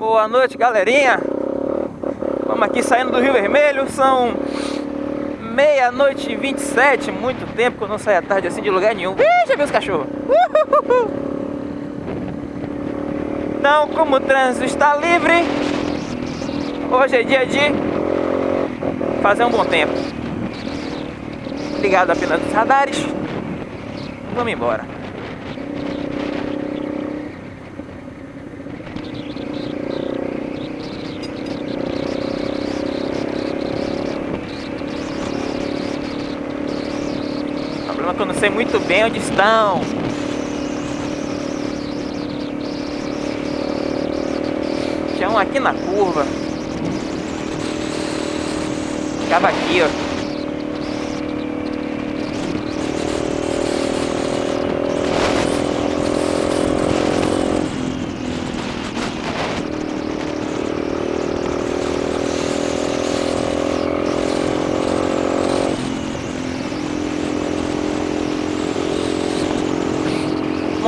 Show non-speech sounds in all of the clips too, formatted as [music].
Boa noite, galerinha. Vamos aqui saindo do Rio Vermelho. São meia-noite e 27. Muito tempo que eu não saio à tarde assim de lugar nenhum. Ih, já vi os cachorros. Então, como o trânsito está livre, hoje é dia de fazer um bom tempo. Ligado apenas nos radares. Vamos embora. Sei muito bem onde estão. Um aqui na curva. Ficava aqui, ó.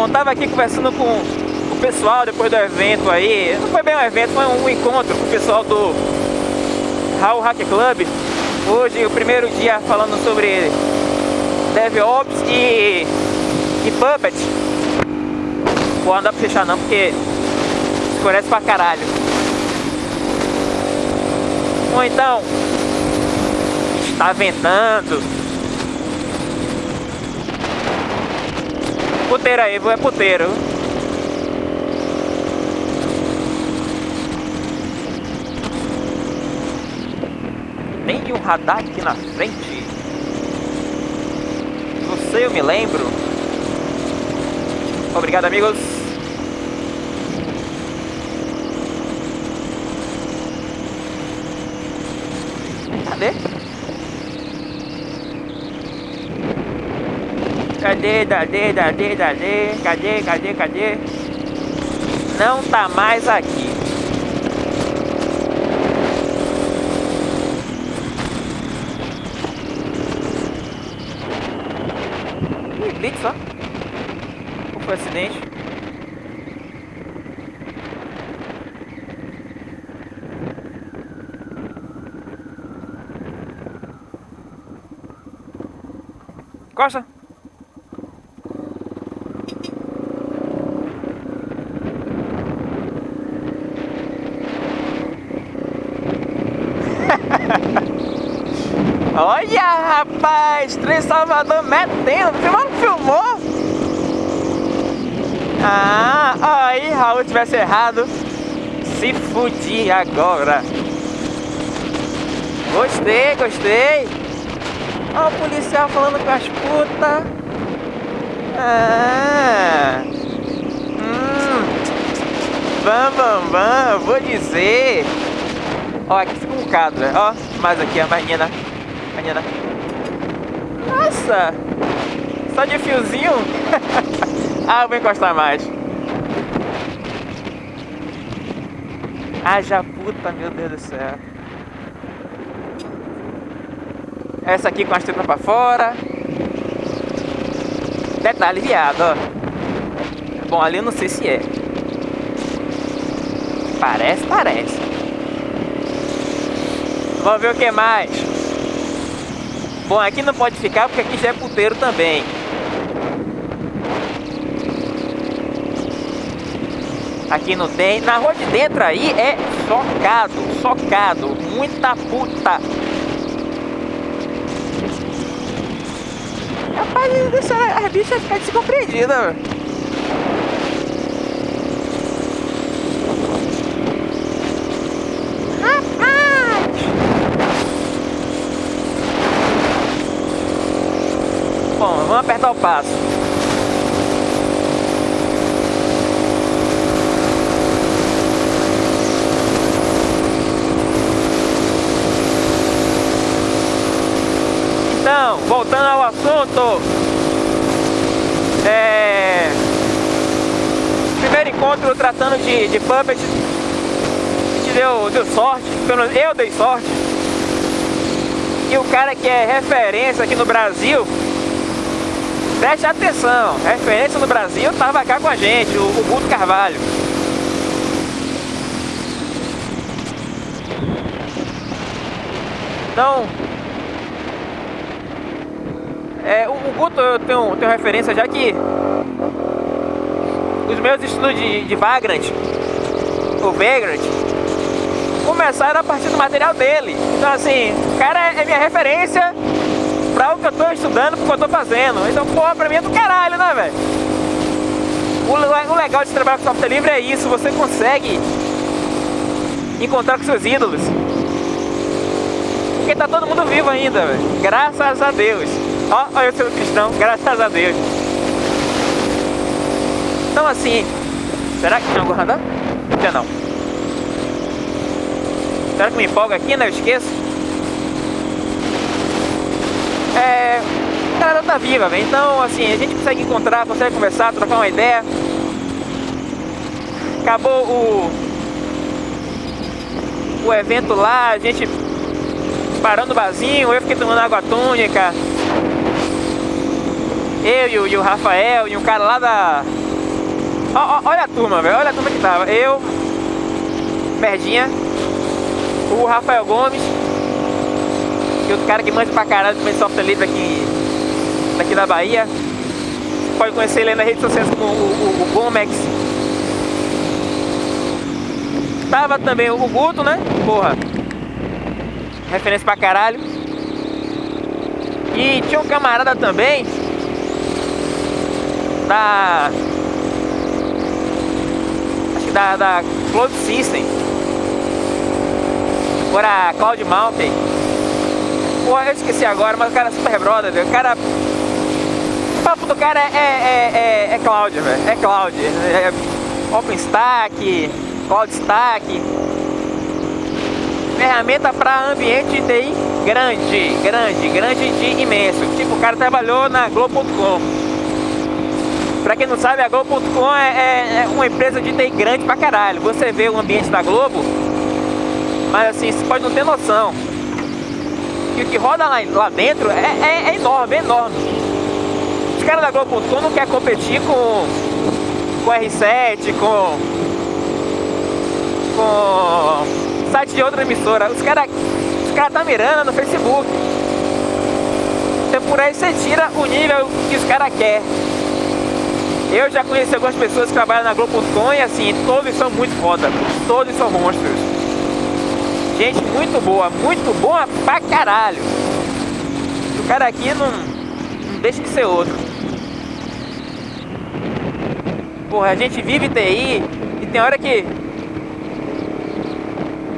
Bom, tava aqui conversando com o pessoal depois do evento aí. Não foi bem um evento, foi um encontro com o pessoal do Raul Hack Club. Hoje, o primeiro dia falando sobre DevOps e, e Puppet. Vou andar pra fechar não, porque escurece pra caralho. Ou então, está ventando. Puteiro aí, é puteiro. Tem um radar aqui na frente. Não sei, eu me lembro. Obrigado, amigos. Cadê, cadê, cadê, cadê, cadê, cadê, cadê? Não tá mais aqui. Ih, blitz só. Ou foi acidente? Costa! Olha, rapaz, trem Salvador metendo. Você não filmou? Ah, aí, Raul tivesse errado. Se fudir agora. Gostei, gostei. Olha o policial falando com as putas. Ah. Hum. Vamos, vamos, vamos. Vou dizer. Ó, aqui fica um bocado? Ó, mais aqui a menina. Menina. Nossa! Só de fiozinho? [laughs] ah, vou encostar mais. Haja puta, meu Deus do céu. Essa aqui com as tripas pra fora. Detalhe viado, ó. Bom, ali eu não sei se é. Parece, parece. Vamos ver o que mais. Bom, aqui não pode ficar porque aqui já é puteiro também. Aqui não tem. Na rua de dentro aí é socado, socado. Muita puta. Rapaz, deixa as bichas ficar descompreendidas. Bom, vamos apertar o Então, voltando ao assunto, é... primeiro encontro tratando de, de puppet, a gente deu, deu sorte, eu dei sorte, e o cara que é referência aqui no Brasil Preste atenção, referência no Brasil estava cá com a gente, o, o Guto Carvalho. Então, é, o, o Guto eu tenho, tenho referência já que os meus estudos de, de Vagrant, o Vagrant, começaram a partir do material dele. Então assim, o cara é minha referência o que eu tô estudando, pro que eu tô fazendo. Então, porra, pra mim é do caralho, né, velho? O, o legal de trabalhar com software livre é isso, você consegue encontrar com seus ídolos. Porque tá todo mundo vivo ainda, velho. Graças a Deus. Ó, olha eu sou cristão, graças a Deus. Então assim, será que tem algum radar? Não. Será que me empolga aqui, né? Eu esqueço. É... A galera tá viva, velho. Então, assim, a gente consegue encontrar, consegue conversar, trocar uma ideia. Acabou o... O evento lá, a gente parando no barzinho, eu fiquei tomando água tônica. Eu e o, e o Rafael e um cara lá da... olha a turma, velho, olha a turma que tava. Eu, Merdinha, o Rafael Gomes e outro cara que manja pra caralho também software livre aqui, daqui da Bahia. Pode conhecer ele nas redes sociais como o, o, o Gomex. Tava também o Guto, né? Porra, referência pra caralho. E tinha um camarada também da acho que da, da Cloud System agora Cloud Mountain pô eu esqueci agora mas o cara é super brother o cara o papo do cara é, é, é, é Cloud velho é Cloud é OpenStack Cloud Stack ferramenta para ambiente de TI grande, grande, grande de imenso. Tipo, o cara trabalhou na Globo.com. Pra quem não sabe, a Globo.com é, é, é, uma empresa de TI grande pra caralho. Você vê o ambiente da Globo, mas assim, você pode não ter noção. Que o que roda lá, lá dentro é, é, é enorme, é enorme. Os caras da Globo.com não querem competir com, com R7, com, com site de outra emissora. Os caras os cara tá mirando no Facebook. Então por aí você tira o nível que os caras querem. Eu já conheci algumas pessoas que trabalham na Globo.com e assim, todos são muito foda, todos são monstros. Gente muito boa, muito boa pra caralho. O cara aqui não, não deixa de ser outro. Porra, a gente vive TI e tem hora que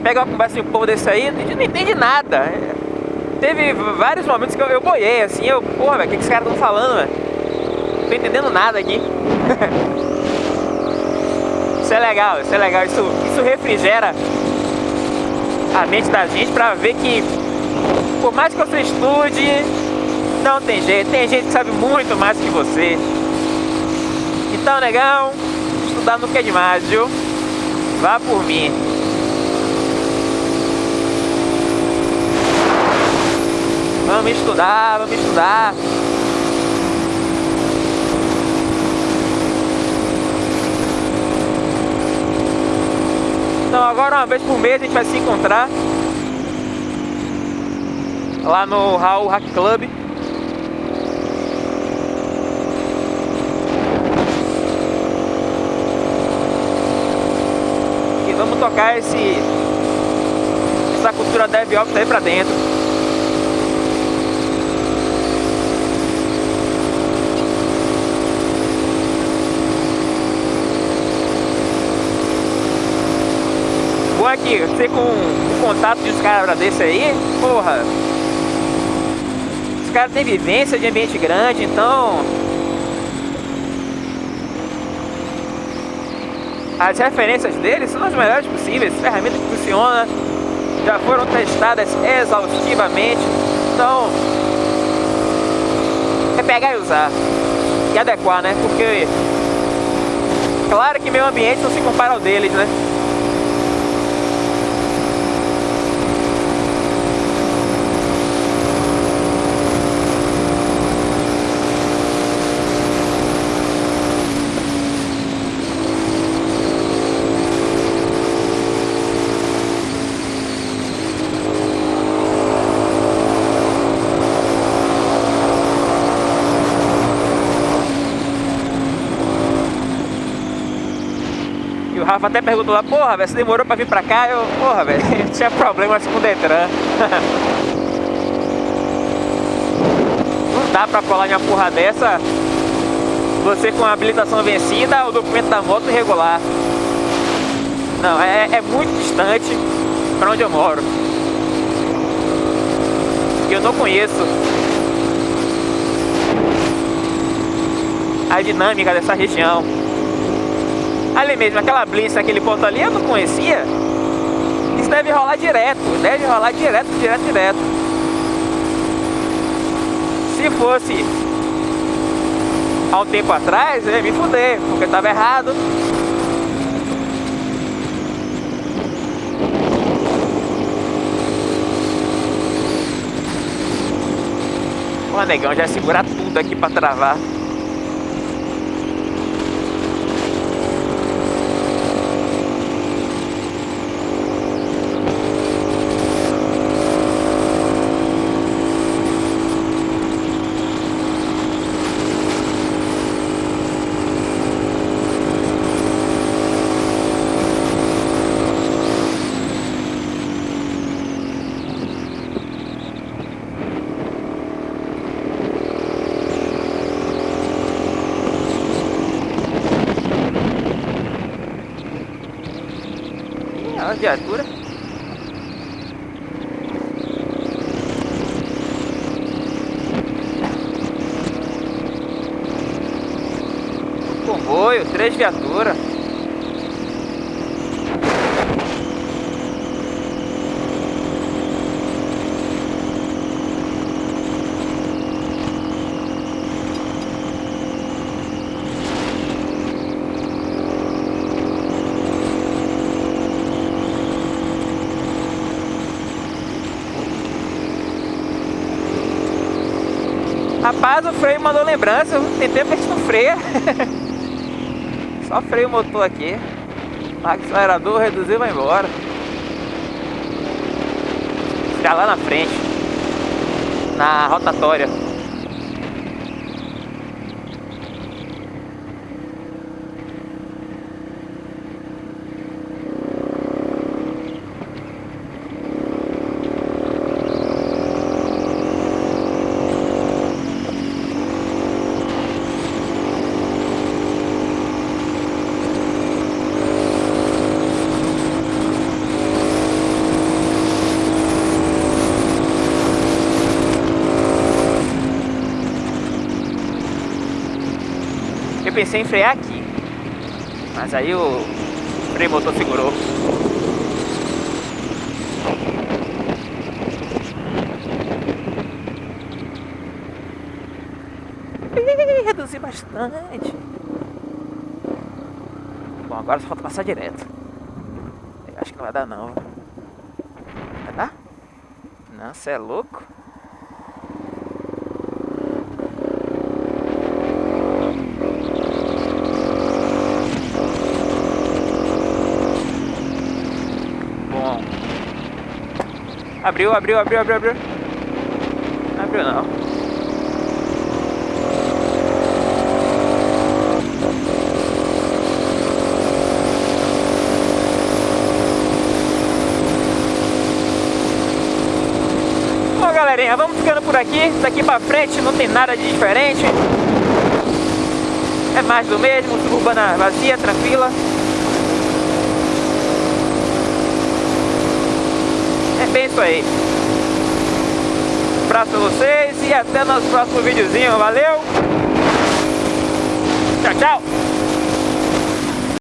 pega uma conversa de um povo desse aí, a gente não entende nada. Teve vários momentos que eu, eu boiei, assim, eu, porra, velho, o que, que esses caras estão falando, velho? Não tô entendendo nada aqui. [laughs] isso é legal, isso é legal, isso, isso refrigera a mente da gente pra ver que, por mais que você estude, não tem jeito, tem gente que sabe muito mais que você. Então, negão, estudar nunca é demais, viu? Vá por mim. Vamos estudar, vamos estudar. Então agora uma vez por mês a gente vai se encontrar lá no Raul Hack Club. E vamos tocar esse essa cultura DevOps aí pra dentro. bom que você com o contato de uns caras desse aí, porra, os caras têm vivência de ambiente grande, então as referências deles são as melhores possíveis, ferramentas que funcionam, já foram testadas exaustivamente, então é pegar e usar e adequar, né? Porque claro que meu ambiente não se compara ao deles, né? Rafa até perguntou lá, porra, velho, você demorou pra vir pra cá? Eu, porra, velho, [laughs] tinha problemas com o Detran. Não [laughs] dá pra colar em uma porra dessa você com a habilitação vencida, o documento da moto irregular. Não, é, é muito distante para onde eu moro. E eu não conheço a dinâmica dessa região. Ali mesmo, aquela blitz, aquele ponto ali, eu não conhecia. Isso deve rolar direto, deve rolar direto, direto, direto. Se fosse há um tempo atrás, eu ia me fuder, porque estava errado. Pô, negão, já segurar tudo aqui pra travar. Viatura. Comboio, três viaturas. Rapaz, o freio mandou lembrança, tem tempo que a freia. Só freio o motor aqui. Acelerador, reduziu e vai embora. Ficar lá na frente. Na rotatória. Pensei em frear aqui. Mas aí o freio motor segurou. Reduzi bastante. Bom, agora só falta passar direto. Eu acho que não vai dar não. Vai dar? Não, você é louco? Abriu, abriu, abriu, abriu, abriu. Abriu não. Bom galerinha, vamos ficando por aqui. Daqui pra frente não tem nada de diferente. É mais do mesmo, suburbana vazia, tranquila. É bem isso aí. Um abraço pra vocês e até nosso próximo videozinho. Valeu! Tchau, tchau!